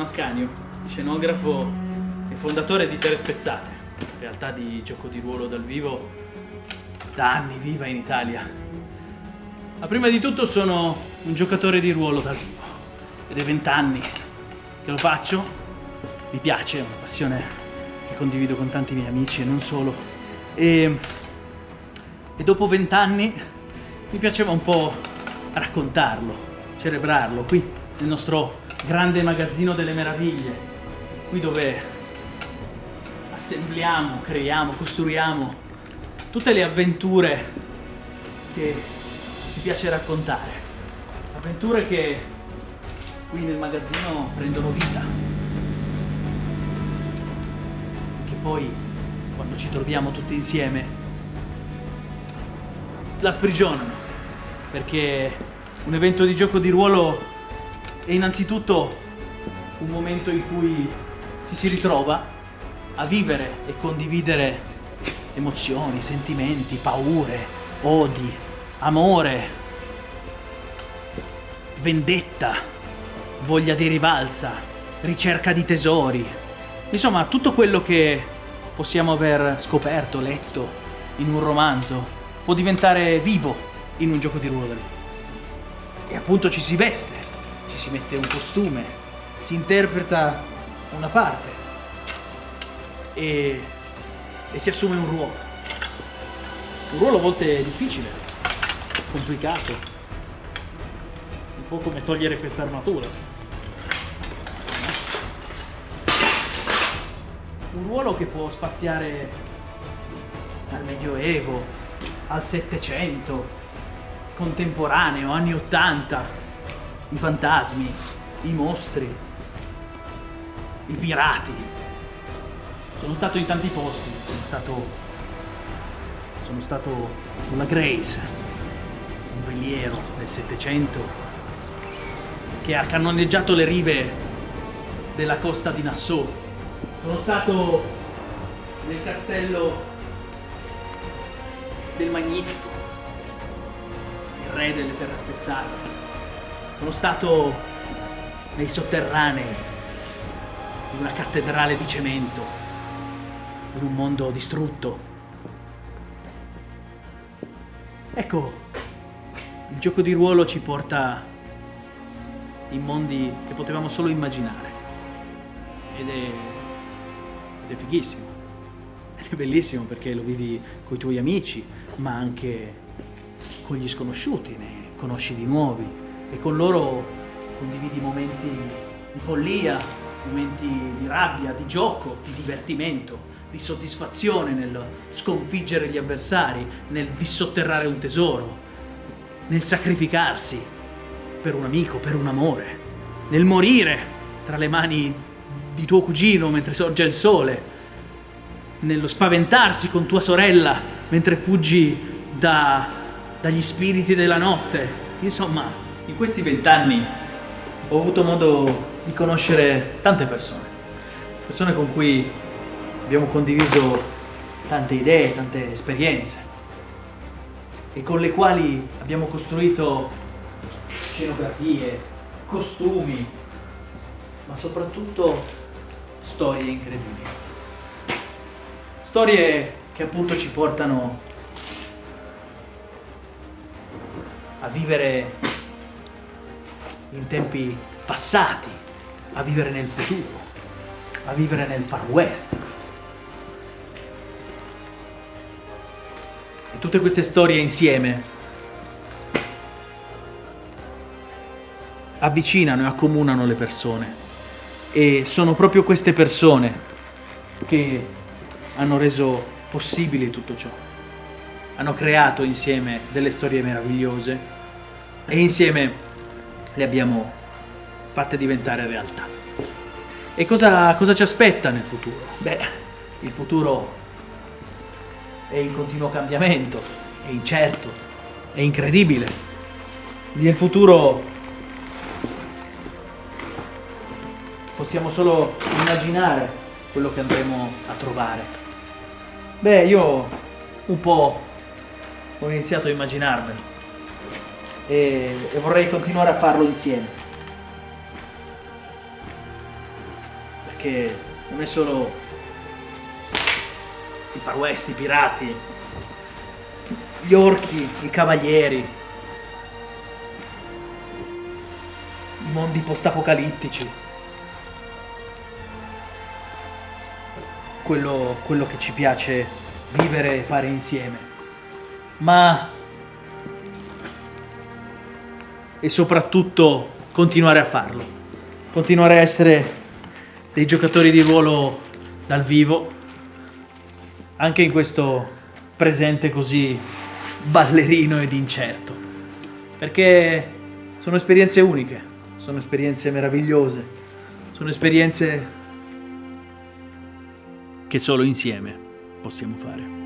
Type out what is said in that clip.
Ascanio, scenografo e fondatore di Terre Spezzate, realtà di gioco di ruolo dal vivo da anni viva in Italia. Ma prima di tutto sono un giocatore di ruolo dal vivo ed è vent'anni che lo faccio, mi piace, è una passione che condivido con tanti miei amici e non solo. E, e dopo vent'anni mi piaceva un po' raccontarlo, celebrarlo qui nel nostro grande magazzino delle meraviglie, qui dove assembliamo, creiamo, costruiamo tutte le avventure che ci piace raccontare. Avventure che qui nel magazzino prendono vita. Che poi, quando ci troviamo tutti insieme, la sprigionano. Perché un evento di gioco di ruolo è innanzitutto un momento in cui ci si ritrova a vivere e condividere emozioni, sentimenti, paure, odi, amore, vendetta, voglia di rivalsa, ricerca di tesori. Insomma, tutto quello che possiamo aver scoperto, letto in un romanzo può diventare vivo in un gioco di ruolo. E appunto ci si veste, ci si mette un costume, si interpreta una parte e, e si assume un ruolo. Un ruolo a volte difficile, complicato, un po' come togliere questa armatura. Un ruolo che può spaziare dal Medioevo al Settecento, contemporaneo, anni Ottanta, i fantasmi, i mostri, i pirati. Sono stato in tanti posti, sono stato, sono stato con la Grace, un veliero del Settecento che ha cannoneggiato le rive della costa di Nassau. Sono stato nel castello del Magnifico, il re delle terre spezzate. Sono stato nei sotterranei di una cattedrale di cemento, in un mondo distrutto. Ecco, il gioco di ruolo ci porta in mondi che potevamo solo immaginare. Ed è, ed è fighissimo. Ed è bellissimo perché lo vivi con i tuoi amici, ma anche con gli sconosciuti, ne conosci di nuovi e con loro condividi momenti di follia, momenti di rabbia, di gioco, di divertimento, di soddisfazione nel sconfiggere gli avversari, nel dissotterrare un tesoro, nel sacrificarsi per un amico, per un amore, nel morire tra le mani di tuo cugino mentre sorge il sole, nello spaventarsi con tua sorella mentre fuggi da, dagli spiriti della notte. Insomma, in questi vent'anni ho avuto modo di conoscere tante persone, persone con cui abbiamo condiviso tante idee, tante esperienze e con le quali abbiamo costruito scenografie, costumi, ma soprattutto storie incredibili. Storie che appunto ci portano a vivere in tempi passati, a vivere nel futuro, a vivere nel Far West. E tutte queste storie insieme avvicinano e accomunano le persone. E sono proprio queste persone che hanno reso possibile tutto ciò. Hanno creato insieme delle storie meravigliose e insieme le abbiamo fatte diventare realtà. E cosa, cosa ci aspetta nel futuro? Beh, il futuro è in continuo cambiamento, è incerto, è incredibile. Nel futuro possiamo solo immaginare quello che andremo a trovare. Beh, io un po' ho iniziato a immaginarmelo e, e vorrei continuare a farlo insieme. perché non è solo i far west, i pirati, gli orchi, i cavalieri, i mondi post-apocalittici. Quello, quello che ci piace vivere e fare insieme. Ma... E soprattutto continuare a farlo. Continuare a essere dei giocatori di ruolo dal vivo, anche in questo presente così ballerino ed incerto. Perché sono esperienze uniche, sono esperienze meravigliose, sono esperienze che solo insieme possiamo fare.